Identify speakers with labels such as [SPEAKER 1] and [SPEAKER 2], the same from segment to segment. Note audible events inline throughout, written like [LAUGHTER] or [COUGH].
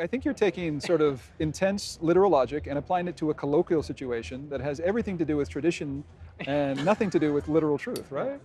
[SPEAKER 1] I think you're taking sort of intense literal logic and applying it to a colloquial situation that has everything to do with tradition and nothing to do with literal truth, right?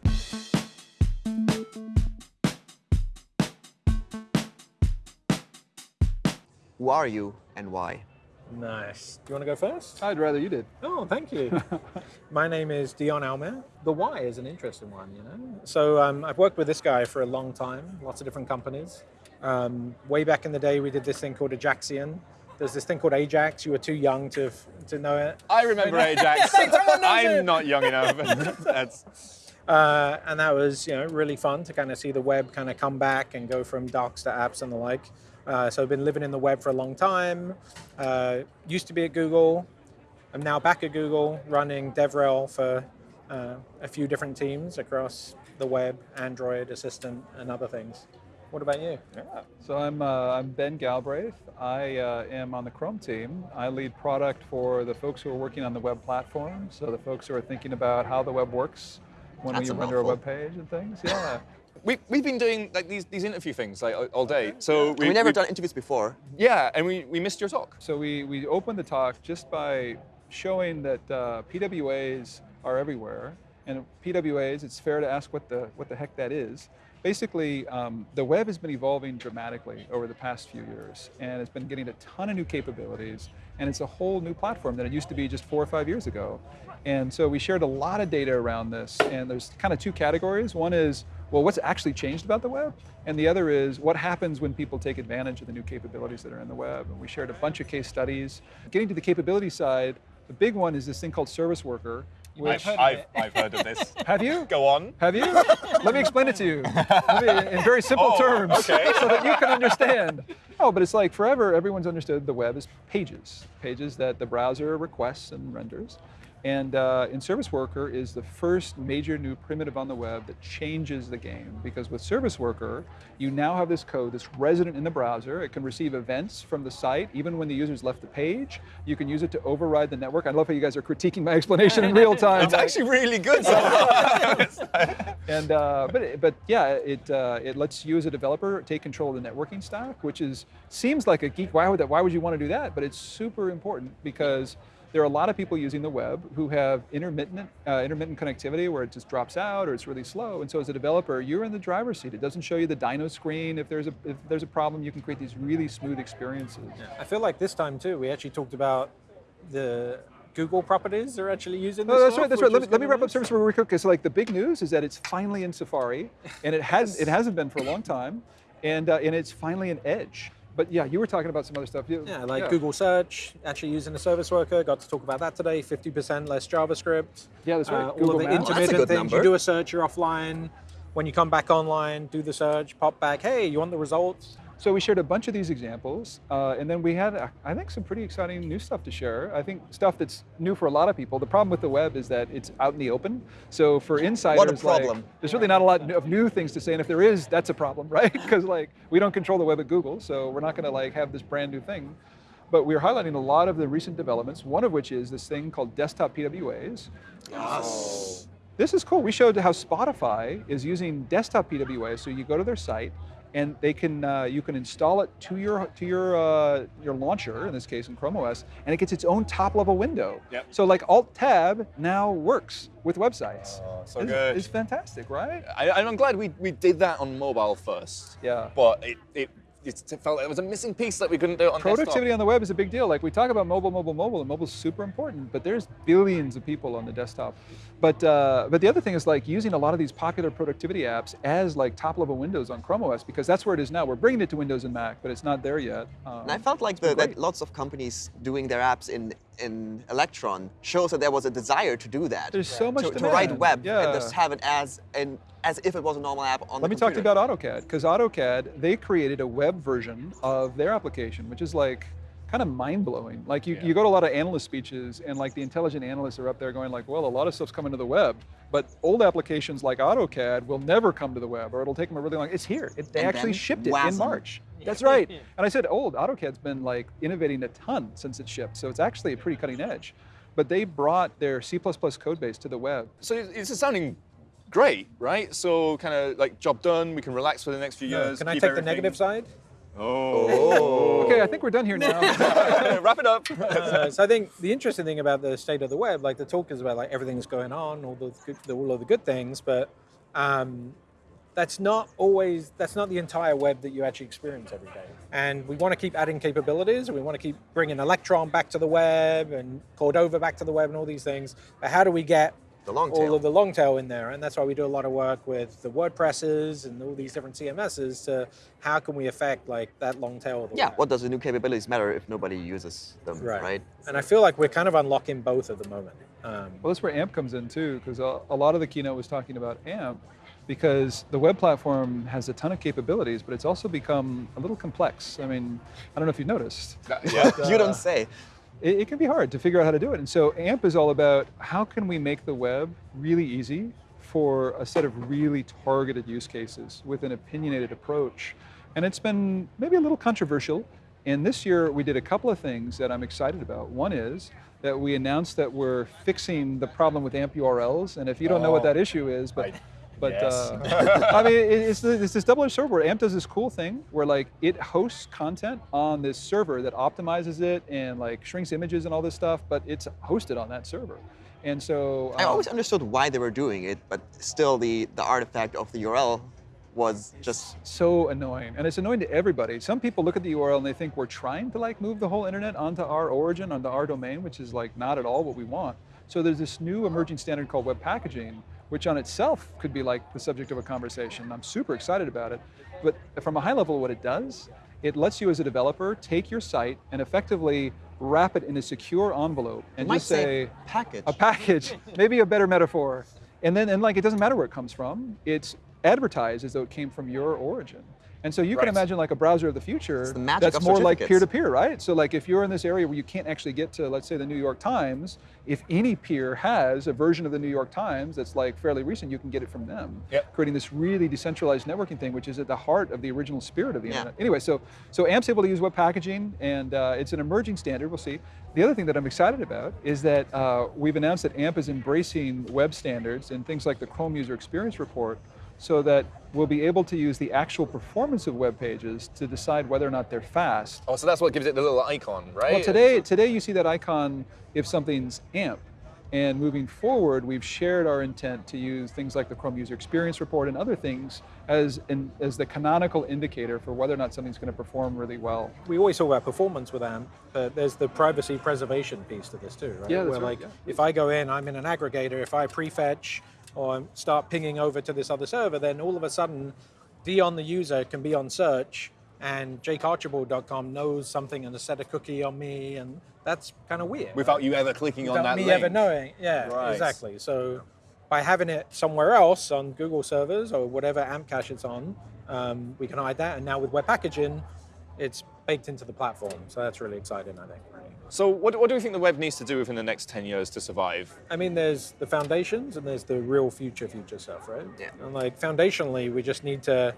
[SPEAKER 2] Who are you and why?
[SPEAKER 3] Nice. Do you want to go first?
[SPEAKER 1] I'd rather you did.
[SPEAKER 3] Oh, thank you. [LAUGHS] My name is Dion Almaer. The why is an interesting one, you know. So um, I've worked with this guy for a long time, lots of different companies. Um, way back in the day, we did this thing called Ajaxian. There's this thing called Ajax. You were too young to to know it.
[SPEAKER 4] I remember [LAUGHS] Ajax. [LAUGHS] I'm not young enough. That's
[SPEAKER 3] uh, and that was you know really fun to kind of see the web kind of come back and go from docs to apps and the like. Uh, so I've been living in the web for a long time. Uh, used to be at Google. I'm now back at Google running DevRel for uh, a few different teams across the web, Android, Assistant, and other things. What about you?
[SPEAKER 1] Yeah. So I'm, uh, I'm Ben Galbraith. I uh, am on the Chrome team. I lead product for the folks who are working on the web platform. So the folks who are thinking about how the web works when
[SPEAKER 2] That's
[SPEAKER 1] we
[SPEAKER 2] a
[SPEAKER 1] render a
[SPEAKER 2] mouthful.
[SPEAKER 1] web page and things. Yeah. [LAUGHS]
[SPEAKER 4] we, we've been doing like these, these interview things like all day. So
[SPEAKER 2] We, have never done interviews before.
[SPEAKER 4] Yeah, and we, we missed your talk.
[SPEAKER 1] So we, we opened the talk just by showing that uh, PWAs are everywhere. And PWAs, it's fair to ask what the, what the heck that is. Basically, um, the web has been evolving dramatically over the past few years, and it's been getting a ton of new capabilities, and it's a whole new platform that it used to be just four or five years ago. And so we shared a lot of data around this, and there's kind of two categories. One is, well, what's actually changed about the web? And the other is, what happens when people take advantage of the new capabilities that are in the web? And we shared a bunch of case studies. Getting to the capability side, the big one is this thing called Service Worker, which,
[SPEAKER 4] I've, I've heard of this. [LAUGHS]
[SPEAKER 1] have you?
[SPEAKER 4] Go on.
[SPEAKER 1] Have you? Let me explain it to you in very simple
[SPEAKER 4] Oh,
[SPEAKER 1] terms
[SPEAKER 4] okay. [LAUGHS]
[SPEAKER 1] so that you can understand. Oh, but it's like forever, everyone's understood the web is pages, pages that the browser requests and renders. And uh, in Service Worker is the first major new primitive on the web that changes the game. Because with Service Worker, you now have this code that's resident in the browser. It can receive events from the site, even when the user's left the page. You can use it to override the network. I love how you guys are critiquing my explanation in real time.
[SPEAKER 4] It's actually really good. [LAUGHS]
[SPEAKER 1] And uh, but but yeah, it uh, it lets you as a developer take control of the networking stack, which is seems like a geek. Why would that? Why would you want to do that? But it's super important because there are a lot of people using the web who have intermittent uh, intermittent connectivity where it just drops out or it's really slow. And so as a developer, you're in the driver's seat. It doesn't show you the dino screen. If there's a if there's a problem, you can create these really smooth experiences.
[SPEAKER 3] I feel like this time too, we actually talked about the Google properties they're actually using.
[SPEAKER 1] No,
[SPEAKER 3] this
[SPEAKER 1] that's
[SPEAKER 3] for,
[SPEAKER 1] right. That's right. Let me, let me wrap up service real quick. Because like the big news is that it's finally in Safari, and it has it hasn't been for a long time, and uh, and it's finally in Edge. But yeah, you were talking about some other stuff. You-
[SPEAKER 3] Yeah, like Google Search, actually using the service worker. Got to talk about that today. 50% less JavaScript.
[SPEAKER 1] Yeah, that's right.
[SPEAKER 3] Uh, all of the
[SPEAKER 1] Maps.
[SPEAKER 3] Intermittent
[SPEAKER 2] good
[SPEAKER 3] things. You do a search, you're offline. When you come back online, do the search, pop back. Hey, you want the results?
[SPEAKER 1] So we shared a bunch of these examples, uh, and then we had, uh, I think, some pretty exciting new stuff to share. I think stuff that's new for a lot of people. The problem with the web is that it's out in the open. So for insiders, like,
[SPEAKER 2] problem.
[SPEAKER 1] there's really not a lot of new things to say. And if there is, that's a problem, [LAUGHS] right? Because like we don't control the web at Google, so we're not going to like have this brand new thing. But we're highlighting a lot of the recent developments. One of which is this thing called desktop PWAs. Yes. This is cool. We showed how Spotify is using desktop PWAs. So you go to their site, and they can uh, you can install it to your to your uh, your launcher. In this case, in Chrome OS, and it gets its own top level window.
[SPEAKER 4] Yep.
[SPEAKER 1] So like Alt Tab now works with websites.
[SPEAKER 4] Oh, so
[SPEAKER 1] it's,
[SPEAKER 4] good.
[SPEAKER 1] It's fantastic, right?
[SPEAKER 4] I, I'm glad we, we did that on mobile first.
[SPEAKER 1] Yeah.
[SPEAKER 4] But it, it, it felt like it was a missing piece that we couldn't do it on
[SPEAKER 1] Productivity
[SPEAKER 4] desktop.
[SPEAKER 1] on the web is a big deal. Like we talk about mobile, mobile, mobile, and mobile's super important, but there's billions of people on the desktop. But uh, but the other thing is like using a lot of these popular productivity apps as like top level windows on Chrome OS because that's where it is now. We're bringing it to Windows and Mac, but it's not there yet. Um,
[SPEAKER 2] And I felt like the, that lots of companies doing their apps in, in Electron shows that there was a desire to do that.
[SPEAKER 1] There's so much
[SPEAKER 2] to, to write web
[SPEAKER 1] Yeah.
[SPEAKER 2] and just have it as an as if it was a normal app on the Let
[SPEAKER 1] me talk to you about AutoCAD, because AutoCAD, they created a web version of their application, which is like kind of mind-blowing. Like you,
[SPEAKER 4] Yeah.
[SPEAKER 1] you go to a lot of analyst speeches and like the intelligent analysts are up there going like, well, a lot of stuff's coming to the web, but old applications like AutoCAD will never come to the web or it'll take them a really long, it's here. It, they
[SPEAKER 2] And
[SPEAKER 1] actually shipped it in March. [LAUGHS] That's right. And I said, old, AutoCAD's been like innovating a ton since it shipped, so it's actually a pretty cutting edge. But they brought their C++ code base to the web.
[SPEAKER 4] So it's sounding great, right? So kind of like job done, we can relax for the next few years.
[SPEAKER 3] Can I
[SPEAKER 4] keep
[SPEAKER 3] take the negative side?
[SPEAKER 4] Oh.
[SPEAKER 1] Okay, I think we're done here now. [LAUGHS]
[SPEAKER 4] Wrap it up.
[SPEAKER 3] Uh, so I think the interesting thing about the state of the web, like the talk is about like everything's going on, all the, good, the all of the good things, but um, that's not always that's not the entire web that you actually experience every day. And we want to keep adding capabilities, and we want to keep bringing Electron back to the web and Cordova back to the web, and all these things. But how do we get
[SPEAKER 2] The long
[SPEAKER 3] all of the long tail in there? And that's why we do a lot of work with the WordPresses and all these different CMSs to how can we affect like that long tail of the
[SPEAKER 2] Yeah,
[SPEAKER 3] web.
[SPEAKER 2] what does the new capabilities matter if nobody uses them,
[SPEAKER 3] Right.
[SPEAKER 2] right?
[SPEAKER 3] And I feel like we're kind of unlocking both at the moment. Um,
[SPEAKER 1] Well, that's where AMP comes in too, because a, a lot of the keynote was talking about AMP, because the web platform has a ton of capabilities, but it's also become a little complex. I mean, I don't know if you've noticed.
[SPEAKER 4] yeah. [LAUGHS]
[SPEAKER 2] you
[SPEAKER 1] Uh,
[SPEAKER 2] don't say.
[SPEAKER 1] It, it can be hard to figure out how to do it. And so AMP is all about how can we make the web really easy for a set of really targeted use cases with an opinionated approach. And it's been maybe a little controversial. And this year we did a couple of things that I'm excited about. One is that we announced that we're fixing the problem with AMP URLs. And if you don't know what
[SPEAKER 4] Oh.
[SPEAKER 1] that issue is, but
[SPEAKER 4] I-
[SPEAKER 1] but
[SPEAKER 4] Yes.
[SPEAKER 1] uh, [LAUGHS] I mean, it- it's, it's this double-edged sword where AMP does this cool thing where like it hosts content on this server that optimizes it and like shrinks images and all this stuff, but it's hosted on that server. And so
[SPEAKER 2] I
[SPEAKER 1] um,
[SPEAKER 2] always understood why they were doing it, but still the, the artifact of the URL was just
[SPEAKER 1] so annoying and it's annoying to everybody some people look at the url and they think we're trying to like move the whole internet onto our origin onto our domain which is like not at all what we want so there's this new emerging standard called web packaging which on itself could be like the subject of a conversation i'm super excited about it but from a high level what it does it lets you as a developer take your site and effectively wrap it in a secure envelope and
[SPEAKER 2] you
[SPEAKER 1] just
[SPEAKER 2] say
[SPEAKER 1] say
[SPEAKER 2] package.
[SPEAKER 1] a package, [LAUGHS] maybe a better metaphor. And then, and like, it doesn't matter where it comes from. It's advertised as though it came from your origin. And so you can imagine like a browser of the future
[SPEAKER 2] the
[SPEAKER 1] that's more like peer-to-peer, right? So like if you're in this area where you can't actually get to, let's say the New York Times, if any peer has a version of the New York Times that's like fairly recent, you can get it from them.
[SPEAKER 4] Yep.
[SPEAKER 1] Creating this really decentralized networking thing, which is at the heart of the original spirit of the
[SPEAKER 2] Yeah.
[SPEAKER 1] internet. Anyway, so so AMP's able to use web packaging, and uh, it's an emerging standard. We'll see. The other thing that I'm excited about is that uh, we've announced that AMP is embracing web standards and things like the Chrome User Experience Report, so that we'll be able to use the actual performance of web pages to decide whether or not they're fast.
[SPEAKER 4] Oh, so that's what gives it the little icon, right?
[SPEAKER 1] Well, today, today you see that icon if something's AMP. And moving forward, we've shared our intent to use things like the Chrome User Experience Report and other things as, in, as the canonical indicator for whether or not something's going to perform really well.
[SPEAKER 3] we always talk about performance with AMP, but there's the privacy preservation piece to this too, right?
[SPEAKER 1] Yeah, that's
[SPEAKER 3] Where
[SPEAKER 1] right,
[SPEAKER 3] like
[SPEAKER 1] yeah.
[SPEAKER 3] if I go in, I'm in an aggregator, if I prefetch or start pinging over to this other server, then all of a sudden, Dion the user can be on search and jakearchibald.com knows something and has set a cookie on me, and that's kind of weird.
[SPEAKER 4] Without you ever clicking on
[SPEAKER 3] without
[SPEAKER 4] that
[SPEAKER 3] me
[SPEAKER 4] link.
[SPEAKER 3] ever knowing. Yeah,
[SPEAKER 4] Right.
[SPEAKER 3] exactly. So by having it somewhere else on Google servers or whatever AMP cache it's on, um, we can hide that. And now with web packaging, it's baked into the platform. So that's really exciting, I think.
[SPEAKER 4] So what, what do you think the web needs to do within the next 10 years to survive?
[SPEAKER 3] I mean, there's the foundations and there's the real future, future stuff, right?
[SPEAKER 2] Yeah.
[SPEAKER 3] And like foundationally, we just need to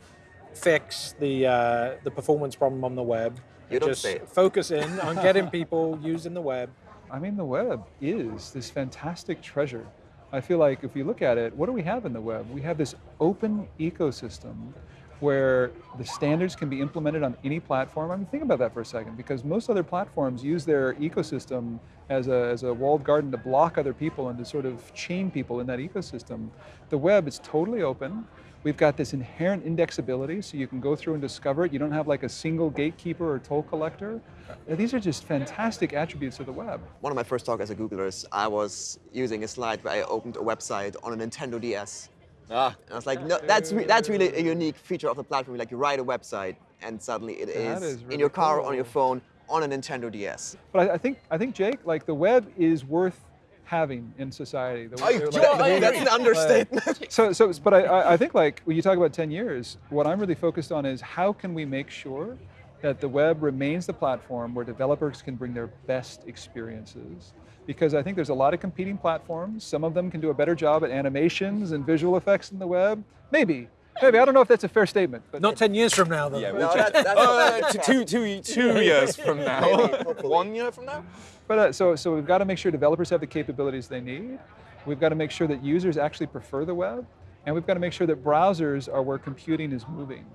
[SPEAKER 3] fix the uh, the performance problem on the web.
[SPEAKER 2] You don't
[SPEAKER 3] just
[SPEAKER 2] say.
[SPEAKER 3] focus in on getting [LAUGHS] people using the web.
[SPEAKER 1] I mean, the web is this fantastic treasure. I feel like if we look at it, what do we have in the web? We have this open ecosystem where the standards can be implemented on any platform. I mean, think about that for a second, because most other platforms use their ecosystem as a, as a walled garden to block other people and to sort of chain people in that ecosystem. The web is totally open. We've got this inherent indexability, so you can go through and discover it. You don't have like a single gatekeeper or toll collector. Uh, These are just fantastic attributes of the web.
[SPEAKER 2] One of my first talks as a Googler is I was using a slide where I opened a website on a Nintendo DS.
[SPEAKER 4] Ah,
[SPEAKER 2] And I was like, no, that's, re- that's really a unique feature of the platform. Like you write a website and suddenly it is,
[SPEAKER 1] is
[SPEAKER 2] in your car, on your phone, on a Nintendo DS.
[SPEAKER 1] But I, I think I think Jake, like the web is worth having in society. The,
[SPEAKER 4] you [LAUGHS]
[SPEAKER 1] like-
[SPEAKER 2] That's an understatement.
[SPEAKER 1] so, so, but I- I, I think like when you talk about 10 years, what I'm really focused on is how can we make sure that the web remains the platform where developers can bring their best experiences. Because I think there's a lot of competing platforms. Some of them can do a better job at animations and visual effects in the web. Maybe, maybe. I don't know if that's a fair statement. But
[SPEAKER 3] Not 10 years from now, though.
[SPEAKER 4] yeah,
[SPEAKER 2] No,
[SPEAKER 4] we'll
[SPEAKER 2] that's,
[SPEAKER 4] check.
[SPEAKER 2] that's, [LAUGHS]
[SPEAKER 4] Uh, two, two, two [LAUGHS] years from now. [LAUGHS] One year from now?
[SPEAKER 1] But uh, so, so we've got to make sure developers have the capabilities they need. We've got to make sure that users actually prefer the web, and we've got to make sure that browsers are where computing is moving.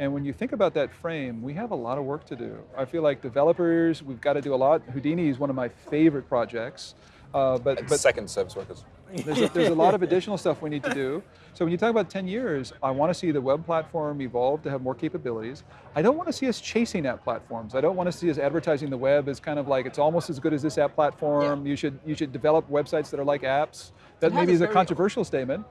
[SPEAKER 1] And when you think about that frame, we have a lot of work to do. I feel like developers, we've got to do a lot. Houdini is one of my favorite projects. Uh, but, but
[SPEAKER 4] Second service workers.
[SPEAKER 1] there's a, there's a lot of additional stuff we need to do. So when you talk about 10 years, I want to see the web platform evolve to have more capabilities. I don't want to see us chasing app platforms. I don't want to see us advertising the web as kind of like it's almost as good as this app platform. You should you should develop websites that are like apps. That
[SPEAKER 2] It
[SPEAKER 1] maybe
[SPEAKER 2] a
[SPEAKER 1] is a
[SPEAKER 2] very-
[SPEAKER 1] controversial statement.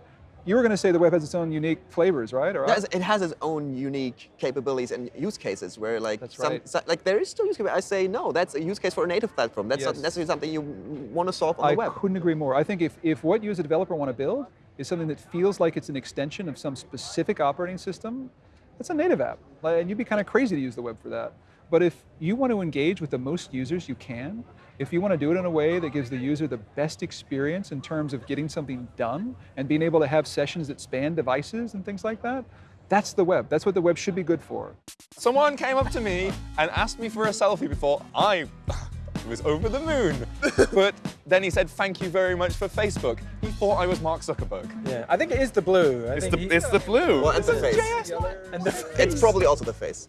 [SPEAKER 1] You were going to say the web has its own unique flavors, right? Or
[SPEAKER 2] It has its own unique capabilities and use cases where like
[SPEAKER 1] That's
[SPEAKER 2] some,
[SPEAKER 1] right.
[SPEAKER 2] so- like there is still use case. I say no, that's a use case for a native platform. That's not necessarily something you want to solve on
[SPEAKER 1] I
[SPEAKER 2] the web.
[SPEAKER 1] I couldn't agree more. I think if, if what you as a developer want to build is something that feels like it's an extension of some specific operating system, that's a native app. Like, And you'd be kind of crazy to use the web for that. But if you want to engage with the most users you can, if you want to do it in a way that gives the user the best experience in terms of getting something done and being able to have sessions that span devices and things like that, that's the web. That's what the web should be good for.
[SPEAKER 4] Someone came up to me and asked me for a selfie before I [LAUGHS] was over the moon. [LAUGHS] but then he said, thank you very much for Facebook. He thought I was Mark Zuckerberg.
[SPEAKER 3] Yeah, I think it is the blue. I
[SPEAKER 4] It's
[SPEAKER 3] think
[SPEAKER 4] the,
[SPEAKER 3] he-
[SPEAKER 4] it's the blue.
[SPEAKER 2] Well, and the face.
[SPEAKER 3] and the
[SPEAKER 2] It's probably also the face.